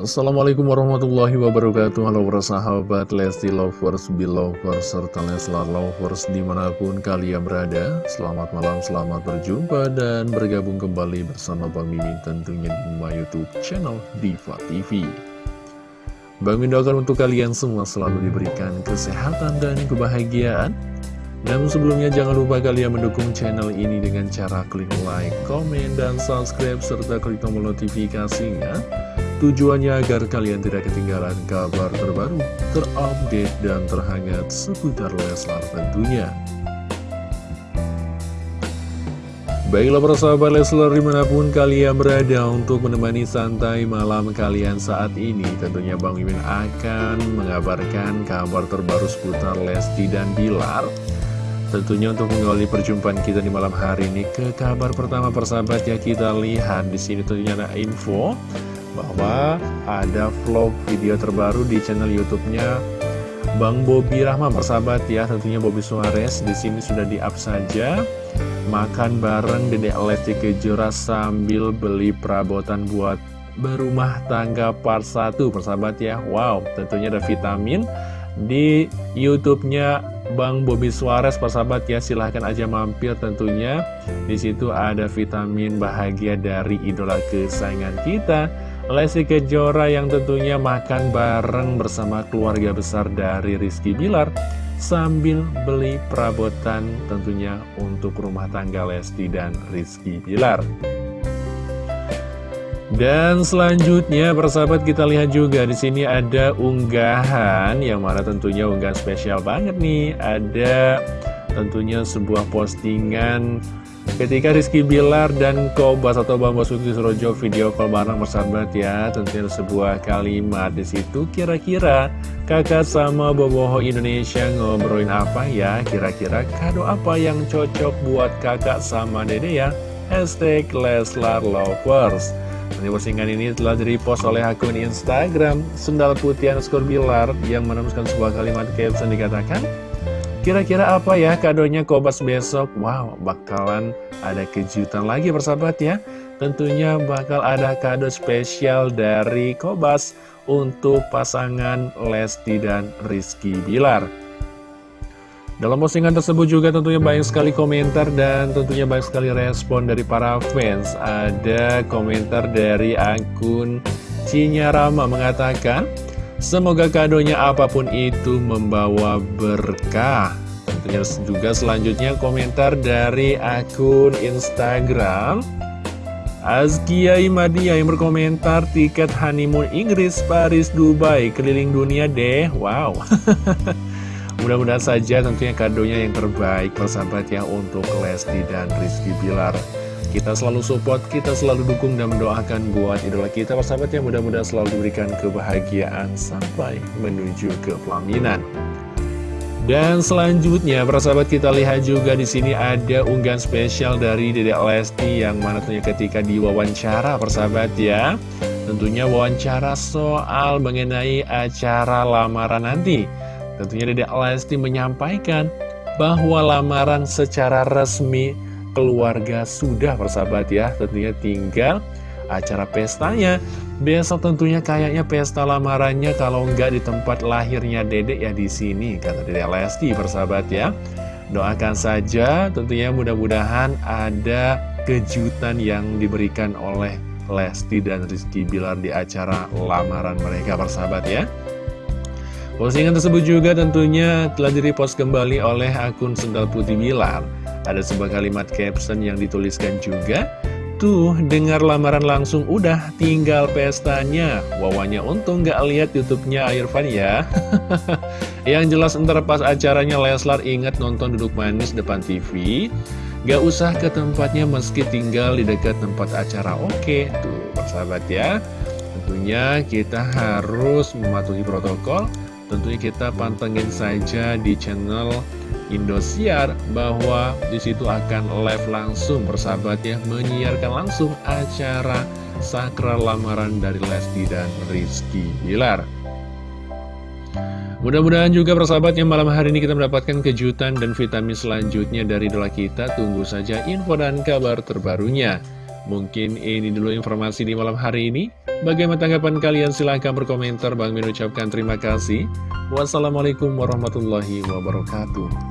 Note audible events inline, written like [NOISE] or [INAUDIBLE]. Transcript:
Assalamualaikum warahmatullahi wabarakatuh. Halo para sahabat Lesti Lovers, Belovers, serta Leslar Lovers di mana pun kalian berada. Selamat malam, selamat berjumpa dan bergabung kembali bersama Bang Mimin tentunya di my youtube channel Diva TV Bang Mimin doakan untuk kalian semua selalu diberikan kesehatan dan kebahagiaan. Namun sebelumnya jangan lupa kalian mendukung channel ini dengan cara klik like, komen, dan subscribe serta klik tombol notifikasinya Tujuannya agar kalian tidak ketinggalan kabar terbaru, terupdate, dan terhangat seputar Leslar tentunya. Baiklah para sahabat Leslar di mana pun kalian berada untuk menemani santai malam kalian saat ini Tentunya Bang Mimin akan mengabarkan kabar terbaru seputar Lesti dan Bilar Tentunya untuk mengawali perjumpaan kita di malam hari ini ke kabar pertama persahabat ya kita lihat di sini tentunya ada info bahwa ada vlog video terbaru di channel YouTube-nya Bang Bobi Rahman persahabat ya tentunya Bobi Suarez. Di sini sudah di-up saja. Makan bareng Dedek Lesti Kejora sambil beli perabotan buat berumah tangga part 1 persahabat ya. Wow tentunya ada vitamin di YouTube-nya Bang Bobi Suarez persahabat ya. Silahkan aja mampir tentunya. Di situ ada vitamin bahagia dari idola kesayangan kita Lesti Kejora yang tentunya makan bareng bersama keluarga besar dari Rizky Bilar sambil beli perabotan tentunya untuk rumah tangga Lesti dan Rizky Bilar. Dan selanjutnya persahabat kita lihat juga di sini ada unggahan yang mana tentunya unggahan spesial banget nih. Ada tentunya sebuah postingan Ketika Rizky Bilar dan Kobas atau Bambang Suti Surojo video call bareng bersahabat ya Tentunya sebuah kalimat di situ. Kira-kira kakak sama Boboho Indonesia ngobrolin apa ya? Kira-kira kado apa yang cocok buat kakak sama dede ya? Hashtag Leslar Lovers. Nanti postingan ini telah direpost oleh akun Instagram Sendal Putih Bilar Yang menemukan sebuah kalimat caption dikatakan Kira-kira apa ya kadonya Kobas besok? Wow, bakalan ada kejutan lagi persahabat ya. Tentunya bakal ada kado spesial dari Kobas untuk pasangan Lesti dan Rizky Bilar. Dalam postingan tersebut juga tentunya banyak sekali komentar dan tentunya banyak sekali respon dari para fans. Ada komentar dari akun Cinya Rama mengatakan, Semoga kadonya apa pun itu membawa berkah. Tentunya juga selanjutnya komentar dari akun Instagram. Azkia Imadia yang berkomentar tiket honeymoon Inggris, Paris, Dubai, keliling dunia deh. Wow. [LAUGHS] Mudah-mudahan saja tentunya kadonya yang terbaik persahabat ya untuk Lesti dan Rizky Bilar kita selalu support, kita selalu dukung dan mendoakan buat idola kita persahabat yang mudah-mudahan selalu diberikan kebahagiaan sampai menuju ke pelaminan. Dan selanjutnya, persahabat kita lihat juga di sini ada unggahan spesial dari Dedek Lesti yang mana tentunya ketika diwawancara persahabat ya. Tentunya wawancara soal mengenai acara lamaran nanti. Tentunya Dedek Lesti menyampaikan bahwa lamaran secara resmi keluarga sudah persahabat ya Tentunya tinggal acara pestanya. Besok tentunya kayaknya pesta lamarannya kalau nggak di tempat lahirnya dedek ya di sini kata dedek Lesti persahabat ya. Doakan saja tentunya mudah-mudahan ada kejutan yang diberikan oleh Lesti dan Rizky Bilar di acara lamaran mereka persahabat ya. Postingan tersebut juga tentunya telah direpost kembali oleh akun Sendal Putih Bilar ada sebuah kalimat caption yang dituliskan juga. Tuh, dengar lamaran langsung udah tinggal pestanya. Wawanya untung gak lihat youtube-nya Irfan ya. [LAUGHS] Yang jelas ntar pas acaranya Leslar ingat nonton duduk manis depan TV Gak usah ke tempatnya meski tinggal di dekat tempat acara. Oke, tuh persahabat ya. Tentunya kita harus mematuhi protokol. Tentunya kita pantengin saja di channel Indosiar bahwa di situ akan live langsung persahabat ya menyiarkan langsung acara sakral lamaran dari Lesti dan Rizky Bilar. Mudah-mudahan juga persahabat yang malam hari ini kita mendapatkan kejutan dan vitamin selanjutnya dari dola kita. Tunggu saja info dan kabar terbarunya. Mungkin ini dulu informasi di malam hari ini. Bagaimana tanggapan kalian? Silahkan berkomentar. Bang Min ucapkan terima kasih. Wassalamualaikum warahmatullahi wabarakatuh.